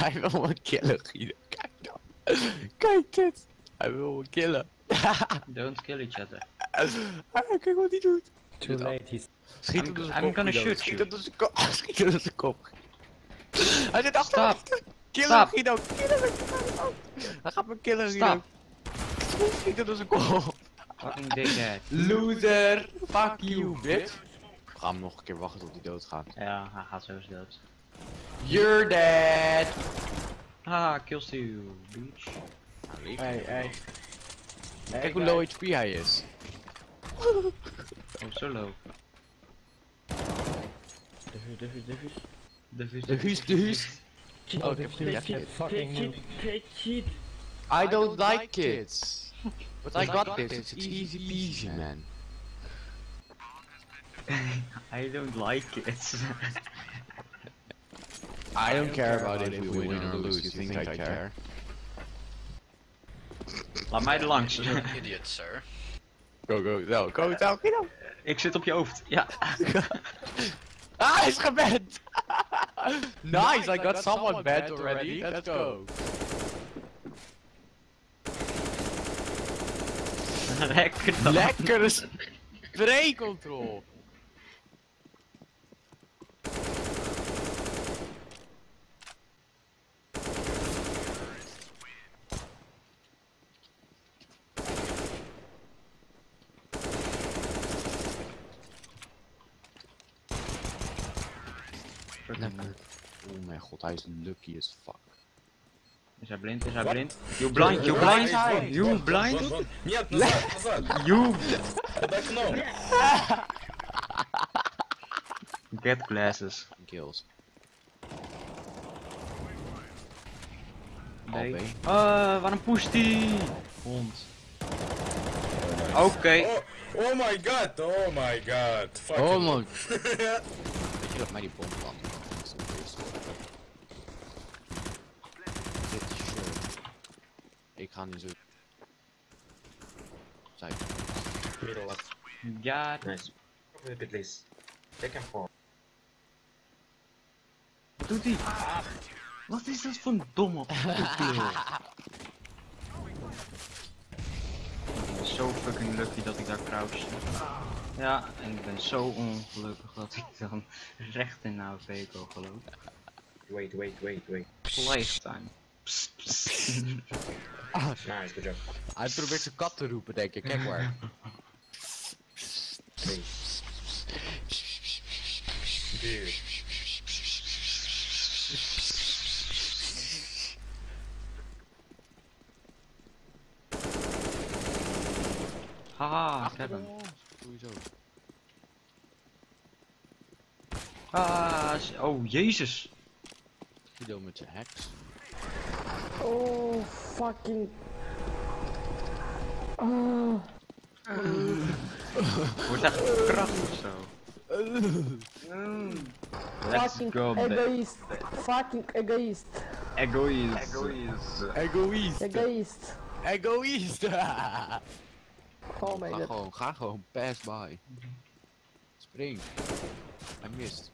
Hij wil me killen, Guido. Kijk dan. Kijk dit. Hij wil me killen. Don't kill each other. Ah, Kijk wat hij doet. Too late, he's... Schiet I'm- hem door zijn I'm kop. gonna shoot Schiet hem door zijn kop. Schiet hem door zijn kop. Hij zit achter Stop. me. Kill hem, Stop. Guido. Kill hem. Guido. Hij gaat me killen, Guido. Stop. Schiet hem door zijn kop. Fucking dickhead. Loser. Fuck you, bitch. Gaan hem nog een keer wachten tot hij doodgaat. Ja, hij gaat sowieso dood. You're dead. Ah, kills you, bitch. Hey, hey. Kijk hoe low HP hij is. Oh, zo low. Diffuse, diffuse, diffuse. De vis, De huis, de huis. Oh, ik heb. Fucking. I don't like kids. But I got this. It's easy peasy, man. I don't like it. I don't care about it if we win or lose. You think I care? Laat mij er langs. Idiot, sir. Go, go, go, go, go, go. Ik zit op je hoofd. Ja. Ah, hij is geband! nice, I got someone banned already. Let's go. Lekker dan. Lekkere spray control. Lekker. Oh mijn god, hij is lucky as fuck. Is hij blind? Is hij blind? You blind, you blind, you blind, Вон, Нет, назад, назад. you Под окном. get glasses. Kills. Nee. Albe. Uh, waarom pusht die? Hond. Oké. Oh, oh my god, oh my god. Fucking. Oh man. Weet je dat mij die bom kan? Dit is shirt. Ik ga nu zo. Zij. Middle left. Ja, Nice. Flip it, please. Take him for. wat doet hij? Wat is dat voor een domme toepleel? Ik ben zo fucking lucky dat ik daar crouch. Ja, en ik ben zo ongelukkig dat ik dan recht in kan gelopen. Wait, wait, wait, wait. Lifetime. Psst, psst. Nice, good job. Hij probeert zijn kat te roepen, denk ik. Kijk maar. Dude. Haha, ik heb hem. Sowieso. Ah, oh jezus. Guido met zijn hacks. Oh, fucking... Oh. Wordt echt krachtig zo. Let's Fucking go, egoist. Fucking egoist. Egoïst. Egoïst. Egoïst. Egoist. Egoïst. Oh my ga god. gewoon, ga gewoon, pass by. Spring. Hij mist.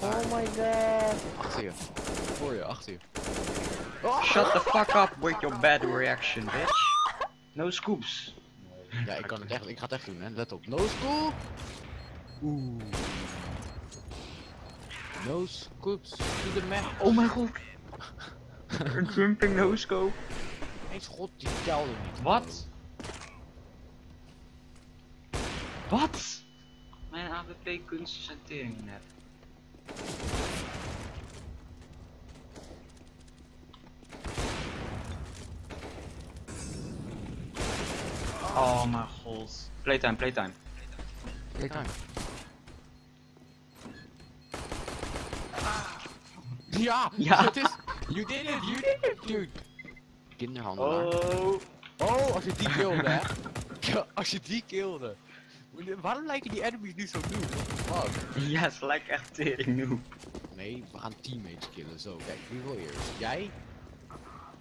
Oh my god. Achter je. Voor je, achter je. Shut the fuck up with your bad reaction, bitch. No scoops. Ja, ik kan het echt, ik ga het echt doen, hè. Let op. No scoop. Oeh. No scoops to the man. Oh mijn god. Een jumping no scope. Eens god, die telde niet. Wat? Wat? Mijn AWP kunsten zijn tering net. Oh mijn god. Playtime, playtime. Kijk daar. Ja, Ja. het is. You did it, you did it, dude. Kinderhandelaar. Oh. Oh, als je die kilde, hè? Ja, als je die kilde. Waarom lijken die enemies nu zo nieuw? What the fuck? Ja, ze lijkt echt tering. Nee, we gaan teammates killen. Zo, kijk, wie wil eerst? Jij?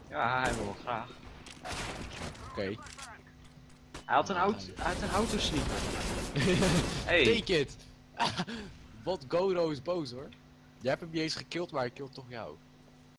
Ja, hij wil graag. Oké. Hij had een auto, hij had een. Hey. Take it! Wat Goro is boos hoor. Jij hebt hem niet eens gekild, maar hij killt toch jou.